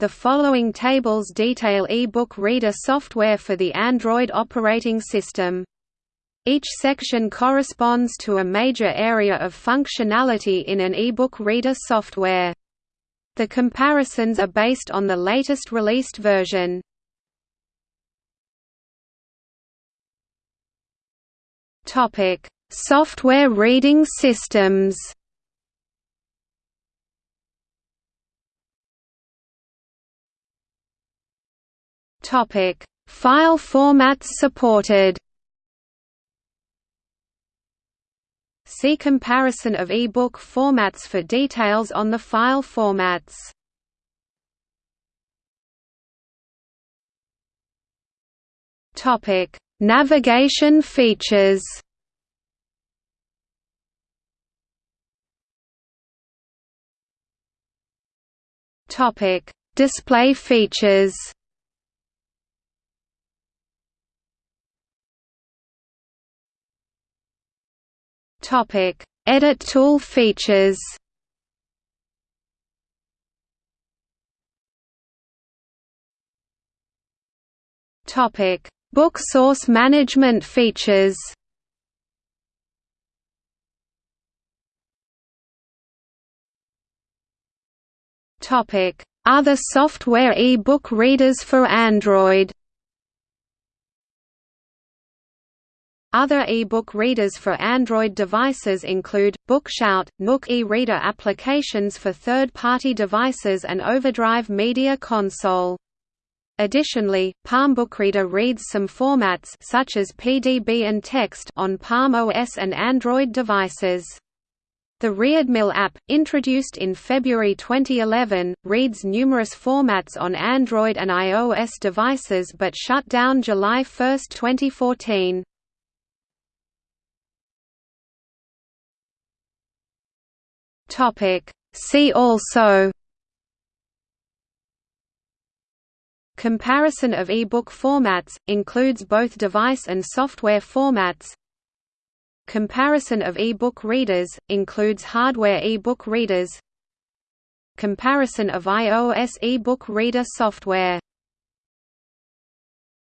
The following tables detail e-book reader software for the Android operating system. Each section corresponds to a major area of functionality in an e-book reader software. The comparisons are based on the latest released version. Topic: Software reading systems. Topic: File formats supported. See comparison of e-book formats for details on the file formats. Topic: Navigation features. Topic: Display features. Topic: Edit tool features. Topic: Book source management features. Topic: Other software e-book readers for Android. Other e-book readers for Android devices include, Bookshout, Nook e-reader applications for third-party devices and Overdrive Media Console. Additionally, Palm Bookreader reads some formats such as PDB and text on Palm OS and Android devices. The ReadMill app, introduced in February 2011, reads numerous formats on Android and iOS devices but shut down July 1, 2014. Topic. See also Comparison of e-book formats, includes both device and software formats. Comparison of e-book readers, includes hardware e-book readers. Comparison of iOS e-book reader software